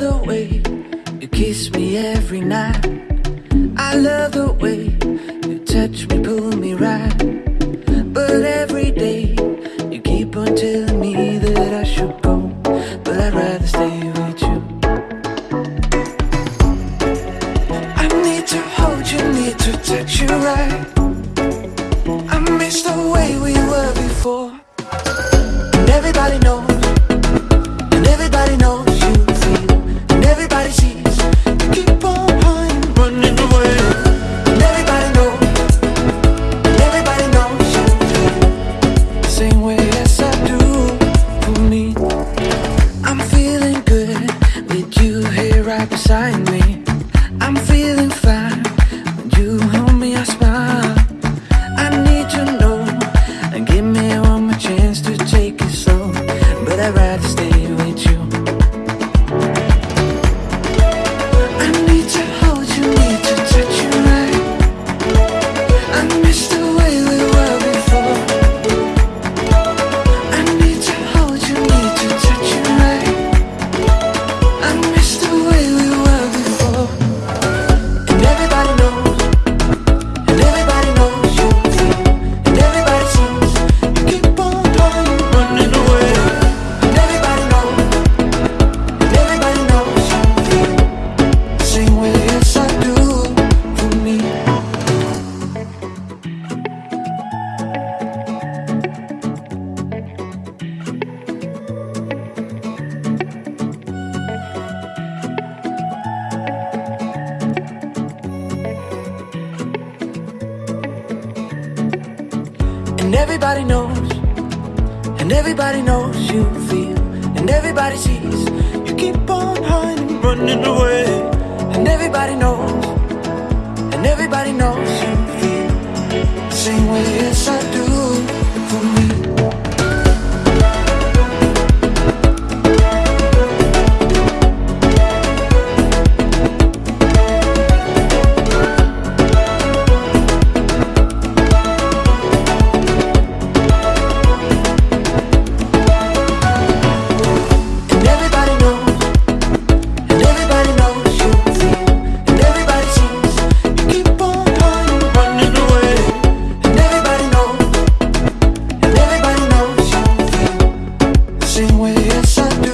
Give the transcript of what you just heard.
the way you kiss me every night. I love the way you touch me, pull me right. But every day you keep on telling me that I should go, but I'd rather stay with you. I need to hold you, need to touch you right. I miss the way we were before. Beside me. I'm feeling fine when you hold me, I smile. I need to know and give me one more chance to take it slow. But I'd rather stay And everybody knows, and everybody knows you feel, and everybody sees. You keep on hiding, running away. And everybody knows, and everybody knows cabeça.